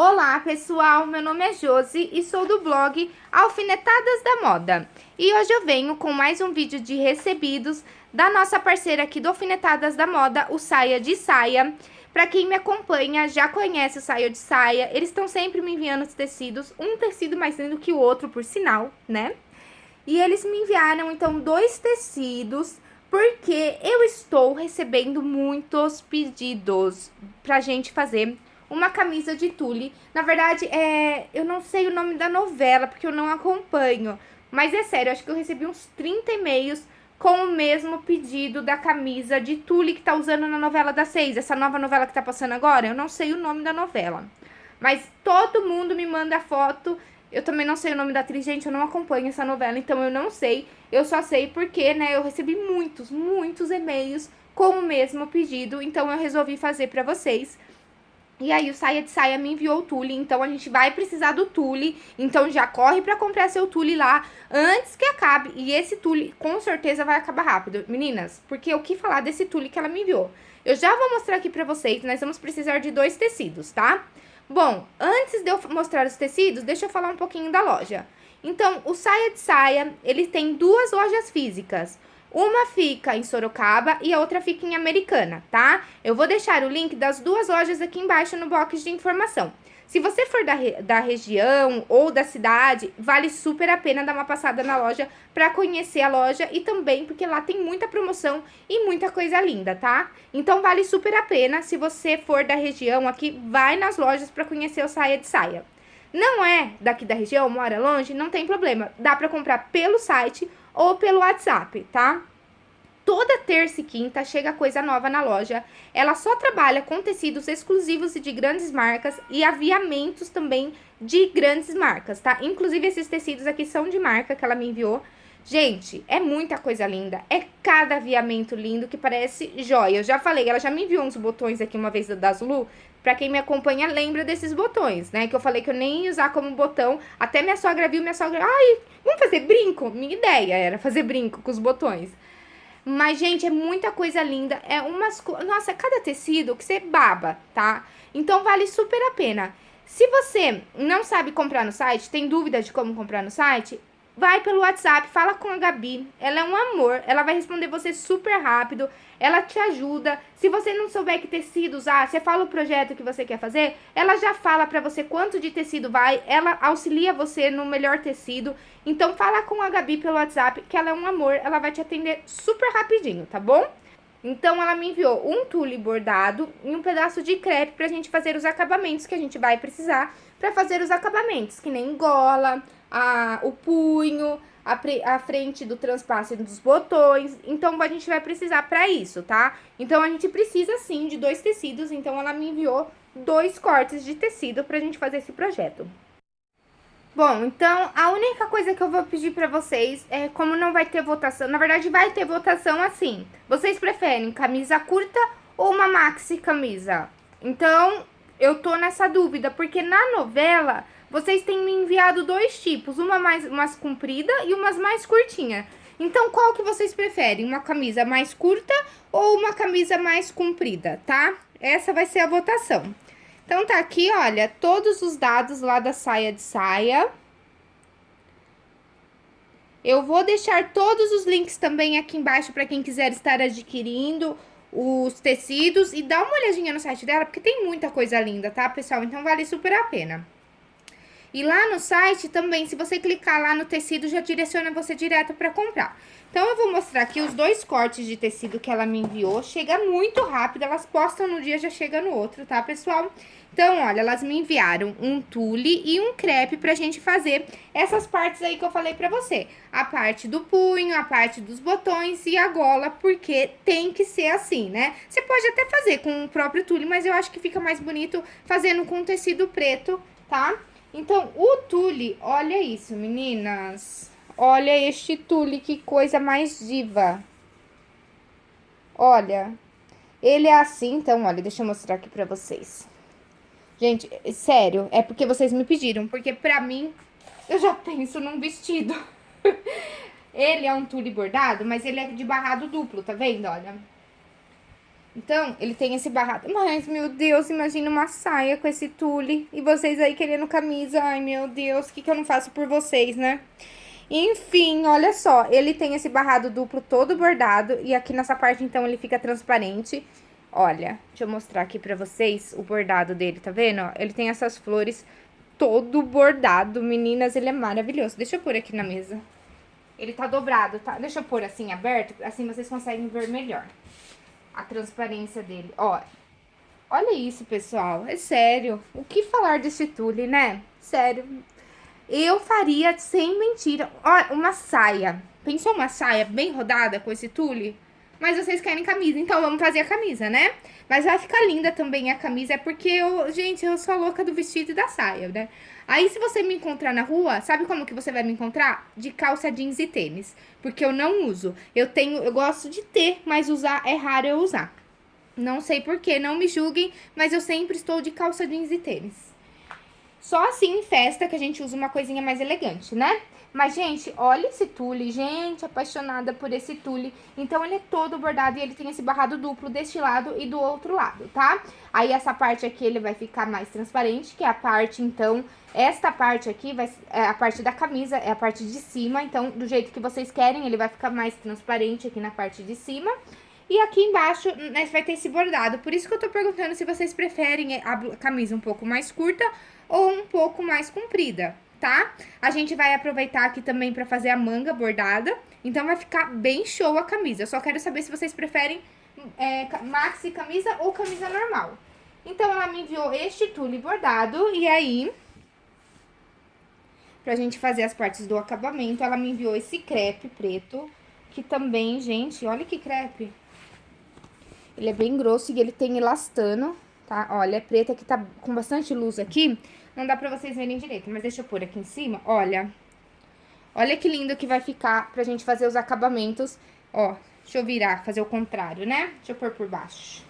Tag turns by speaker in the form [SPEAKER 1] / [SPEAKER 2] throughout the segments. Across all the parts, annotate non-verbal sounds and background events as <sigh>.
[SPEAKER 1] Olá pessoal, meu nome é Josi e sou do blog Alfinetadas da Moda. E hoje eu venho com mais um vídeo de recebidos da nossa parceira aqui do Alfinetadas da Moda, o Saia de Saia. Pra quem me acompanha, já conhece o Saia de Saia, eles estão sempre me enviando os tecidos, um tecido mais lindo que o outro, por sinal, né? E eles me enviaram, então, dois tecidos, porque eu estou recebendo muitos pedidos pra gente fazer uma camisa de tule. Na verdade, é, eu não sei o nome da novela, porque eu não acompanho. Mas é sério, acho que eu recebi uns 30 e-mails com o mesmo pedido da camisa de tule que tá usando na novela das seis. Essa nova novela que tá passando agora, eu não sei o nome da novela. Mas todo mundo me manda foto. Eu também não sei o nome da atriz, gente, eu não acompanho essa novela, então eu não sei. Eu só sei porque, né, eu recebi muitos, muitos e-mails com o mesmo pedido, então eu resolvi fazer pra vocês. E aí o Saia de Saia me enviou o tule, então a gente vai precisar do tule, então já corre pra comprar seu tule lá antes que acabe. E esse tule com certeza vai acabar rápido, meninas, porque o que falar desse tule que ela me enviou? Eu já vou mostrar aqui pra vocês, nós vamos precisar de dois tecidos, tá? Bom, antes de eu mostrar os tecidos, deixa eu falar um pouquinho da loja. Então, o Saia de Saia, ele tem duas lojas físicas. Uma fica em Sorocaba e a outra fica em Americana, tá? Eu vou deixar o link das duas lojas aqui embaixo no box de informação. Se você for da, da região ou da cidade, vale super a pena dar uma passada na loja para conhecer a loja e também porque lá tem muita promoção e muita coisa linda, tá? Então vale super a pena, se você for da região aqui, vai nas lojas para conhecer o Saia de Saia. Não é daqui da região, mora longe, não tem problema, dá para comprar pelo site ou pelo WhatsApp, tá? Toda terça e quinta chega coisa nova na loja. Ela só trabalha com tecidos exclusivos e de grandes marcas e aviamentos também de grandes marcas, tá? Inclusive esses tecidos aqui são de marca que ela me enviou. Gente, é muita coisa linda. É cada aviamento lindo que parece joia. Eu já falei, ela já me enviou uns botões aqui uma vez da Zulu. Pra quem me acompanha, lembra desses botões, né? Que eu falei que eu nem ia usar como botão. Até minha sogra viu, minha sogra... Ai, vamos fazer brinco? Minha ideia era fazer brinco com os botões. Mas, gente, é muita coisa linda. É umas... Nossa, cada tecido que você baba, tá? Então, vale super a pena. Se você não sabe comprar no site, tem dúvida de como comprar no site, vai pelo WhatsApp, fala com a Gabi. Ela é um amor, ela vai responder você super rápido, ela te ajuda. Se você não souber que tecido usar, você fala o projeto que você quer fazer, ela já fala pra você quanto de tecido vai, ela auxilia você no melhor tecido. Então fala com a Gabi pelo WhatsApp, que ela é um amor, ela vai te atender super rapidinho, tá bom? Então, ela me enviou um tule bordado e um pedaço de crepe pra gente fazer os acabamentos que a gente vai precisar pra fazer os acabamentos, que nem gola, a, o punho, a, a frente do transpasse dos botões. Então, a gente vai precisar pra isso, tá? Então, a gente precisa, sim, de dois tecidos. Então, ela me enviou dois cortes de tecido pra gente fazer esse projeto. Bom, então, a única coisa que eu vou pedir pra vocês é, como não vai ter votação, na verdade vai ter votação assim, vocês preferem camisa curta ou uma maxi camisa? Então, eu tô nessa dúvida, porque na novela vocês têm me enviado dois tipos, uma mais, mais comprida e umas mais curtinha. Então, qual que vocês preferem? Uma camisa mais curta ou uma camisa mais comprida, tá? Essa vai ser a votação. Então, tá aqui, olha, todos os dados lá da saia de saia. Eu vou deixar todos os links também aqui embaixo para quem quiser estar adquirindo os tecidos. E dá uma olhadinha no site dela, porque tem muita coisa linda, tá, pessoal? Então, vale super a pena. E lá no site também, se você clicar lá no tecido, já direciona você direto para comprar. Então, eu vou mostrar aqui os dois cortes de tecido que ela me enviou. Chega muito rápido, elas postam no dia, já chega no outro, tá, pessoal? Então, olha, elas me enviaram um tule e um crepe pra gente fazer essas partes aí que eu falei pra você. A parte do punho, a parte dos botões e a gola, porque tem que ser assim, né? Você pode até fazer com o próprio tule, mas eu acho que fica mais bonito fazendo com tecido preto, tá? Então, o tule, olha isso, meninas. Olha este tule, que coisa mais diva. Olha, ele é assim, então, olha, deixa eu mostrar aqui pra vocês. Gente, sério, é porque vocês me pediram, porque pra mim, eu já penso num vestido. <laughs> ele é um tule bordado, mas ele é de barrado duplo, tá vendo? Olha. Então, ele tem esse barrado. Mas, meu Deus, imagina uma saia com esse tule. E vocês aí querendo camisa. Ai, meu Deus, o que, que eu não faço por vocês, né? Enfim, olha só. Ele tem esse barrado duplo todo bordado. E aqui nessa parte, então, ele fica transparente. Olha, deixa eu mostrar aqui pra vocês o bordado dele, tá vendo? Ele tem essas flores todo bordado. Meninas, ele é maravilhoso. Deixa eu pôr aqui na mesa. Ele tá dobrado, tá? Deixa eu pôr assim, aberto, assim vocês conseguem ver melhor a transparência dele. Ó, olha isso, pessoal. É sério. O que falar desse tule, né? Sério. Eu faria, sem mentira, ó, uma saia. Pensou uma saia bem rodada com esse tule? Mas vocês querem camisa, então vamos fazer a camisa, né? Mas vai ficar linda também a camisa, é porque eu, gente, eu sou louca do vestido e da saia, né? Aí, se você me encontrar na rua, sabe como que você vai me encontrar? De calça jeans e tênis. Porque eu não uso. Eu tenho, eu gosto de ter, mas usar é raro eu usar. Não sei porquê, não me julguem, mas eu sempre estou de calça jeans e tênis. Só assim em festa que a gente usa uma coisinha mais elegante, né? Mas, gente, olha esse tule. Gente, apaixonada por esse tule. Então, ele é todo bordado e ele tem esse barrado duplo deste lado e do outro lado, tá? Aí, essa parte aqui, ele vai ficar mais transparente, que é a parte, então... Esta parte aqui vai é a parte da camisa, é a parte de cima. Então, do jeito que vocês querem, ele vai ficar mais transparente aqui na parte de cima. E aqui embaixo, né, vai ter esse bordado. Por isso que eu tô perguntando se vocês preferem a camisa um pouco mais curta ou um pouco mais comprida, tá? A gente vai aproveitar aqui também pra fazer a manga bordada, então vai ficar bem show a camisa. Eu só quero saber se vocês preferem é, maxi camisa ou camisa normal. Então, ela me enviou este tule bordado, e aí, pra gente fazer as partes do acabamento, ela me enviou esse crepe preto, que também, gente, olha que crepe. Ele é bem grosso e ele tem elastano, tá? Olha, é preto, aqui tá com bastante luz aqui, não dá pra vocês verem direito, mas deixa eu pôr aqui em cima, olha. Olha que lindo que vai ficar pra gente fazer os acabamentos. Ó, deixa eu virar, fazer o contrário, né? Deixa eu pôr por baixo.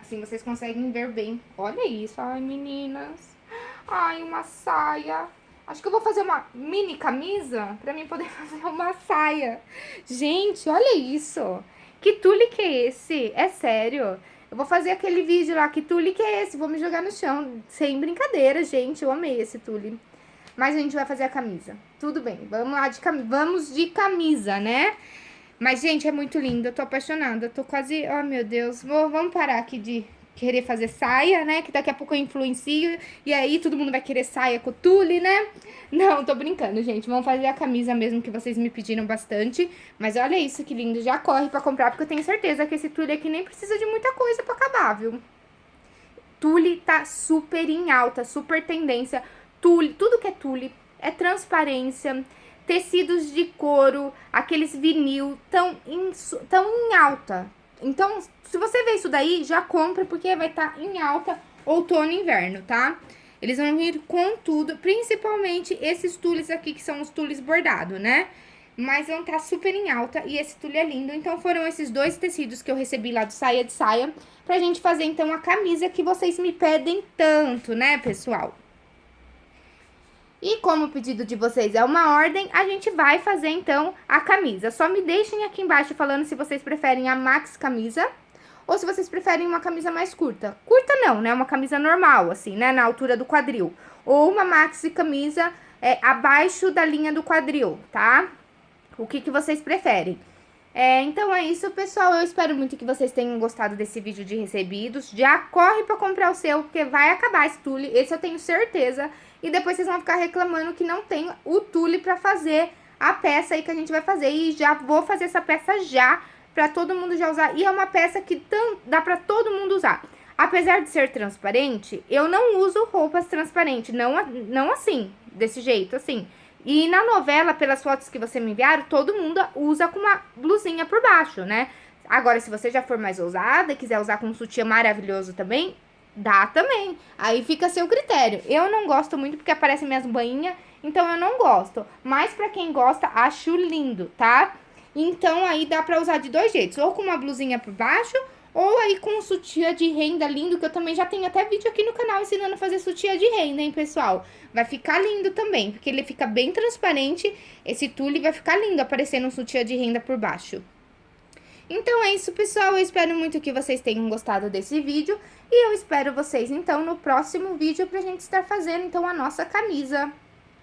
[SPEAKER 1] Assim vocês conseguem ver bem. Olha isso, ai meninas. Ai, uma saia. Acho que eu vou fazer uma mini camisa pra mim poder <laughs> fazer uma saia. Gente, olha isso. Que tule que é esse? É sério. Eu vou fazer aquele vídeo lá, que tule que é esse? Vou me jogar no chão. Sem brincadeira, gente. Eu amei esse tule. Mas a gente vai fazer a camisa. Tudo bem, vamos lá de camisa. Vamos de camisa, né? Mas, gente, é muito lindo. Eu tô apaixonada. Eu tô quase... Oh, meu Deus. Vou, vamos parar aqui de querer fazer saia, né? Que daqui a pouco eu influencio. E aí todo mundo vai querer saia com tule, né? <laughs> Não, tô brincando, gente. Vamos fazer a camisa mesmo que vocês me pediram bastante. Mas olha isso que lindo. Já corre pra comprar, porque eu tenho certeza que esse tule aqui nem precisa de muita coisa pra acabar, viu? Tule tá super em alta, super tendência. Tule, tudo que é tule é transparência tecidos de couro, aqueles vinil, tão em, tão em alta. Então, se você vê isso daí, já compra, porque vai estar tá em alta outono e inverno, tá? Eles vão vir com tudo, principalmente esses tules aqui, que são os tules bordados, né? Mas vão estar tá super em alta e esse tule é lindo. Então, foram esses dois tecidos que eu recebi lá do Saia de Saia, pra gente fazer, então, a camisa que vocês me pedem tanto, né, pessoal? E como o pedido de vocês é uma ordem, a gente vai fazer, então, a camisa. Só me deixem aqui embaixo falando se vocês preferem a max camisa ou se vocês preferem uma camisa mais curta. Curta não, né? Uma camisa normal, assim, né? Na altura do quadril. Ou uma maxi camisa é, abaixo da linha do quadril, tá? O que, que vocês preferem? É, então é isso, pessoal. Eu espero muito que vocês tenham gostado desse vídeo de recebidos. Já corre pra comprar o seu, porque vai acabar esse tule. Esse eu tenho certeza e depois vocês vão ficar reclamando que não tem o tule pra fazer a peça aí que a gente vai fazer. E já vou fazer essa peça já, pra todo mundo já usar. E é uma peça que tão, dá pra todo mundo usar. Apesar de ser transparente, eu não uso roupas transparentes, não, não assim, desse jeito, assim. E na novela, pelas fotos que você me enviaram, todo mundo usa com uma blusinha por baixo, né? Agora, se você já for mais ousada e quiser usar com um sutiã maravilhoso também, Dá também. Aí fica a seu critério. Eu não gosto muito porque aparecem minhas banhinhas, então eu não gosto. Mas pra quem gosta, acho lindo, tá? Então aí dá pra usar de dois jeitos. Ou com uma blusinha por baixo, ou aí com um sutiã de renda lindo, que eu também já tenho até vídeo aqui no canal ensinando a fazer sutiã de renda, hein, pessoal? Vai ficar lindo também, porque ele fica bem transparente. Esse tule vai ficar lindo aparecendo um sutiã de renda por baixo. Então é isso, pessoal. Eu espero muito que vocês tenham gostado desse vídeo. E eu espero vocês, então, no próximo vídeo pra gente estar fazendo, então, a nossa camisa.